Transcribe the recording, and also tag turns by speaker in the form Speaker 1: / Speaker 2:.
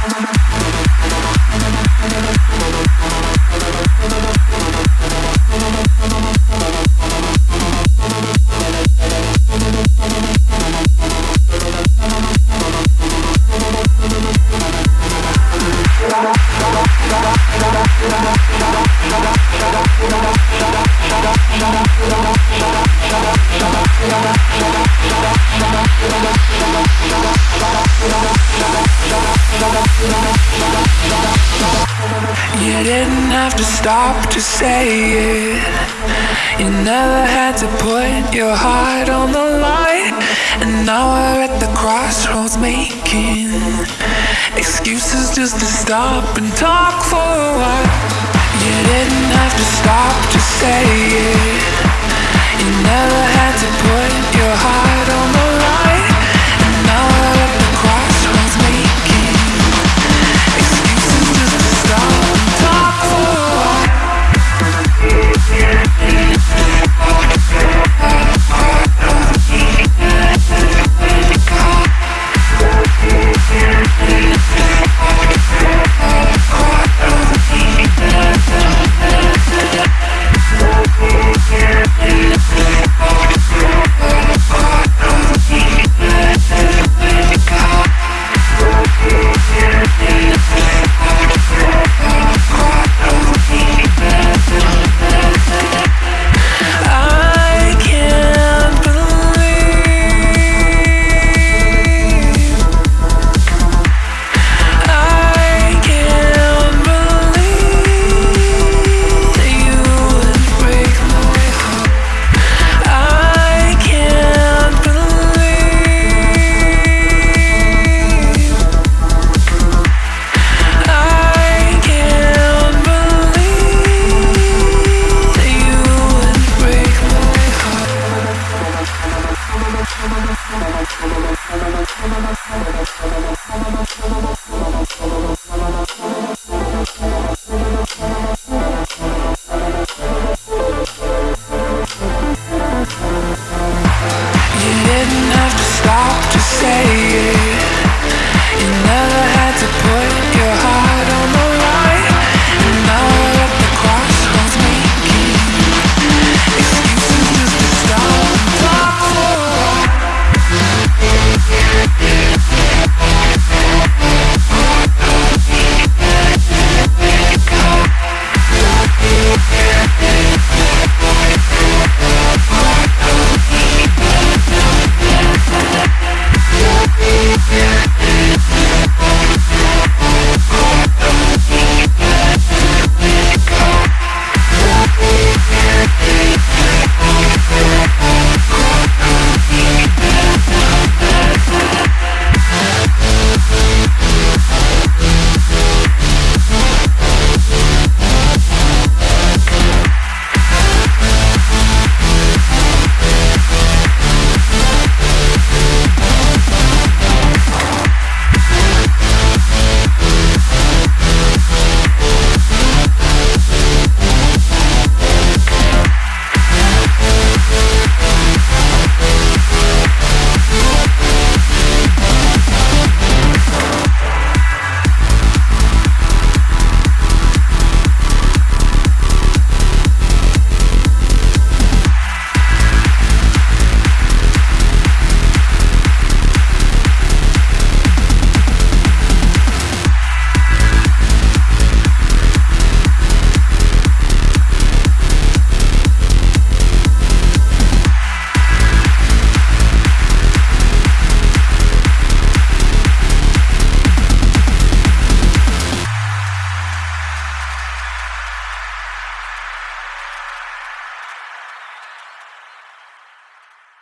Speaker 1: Música You didn't have to stop to say it. You never had to put your heart on the line. And now we're at the crossroads making excuses just to stop and talk for a while. You didn't have to stop to say it. You never Thank you.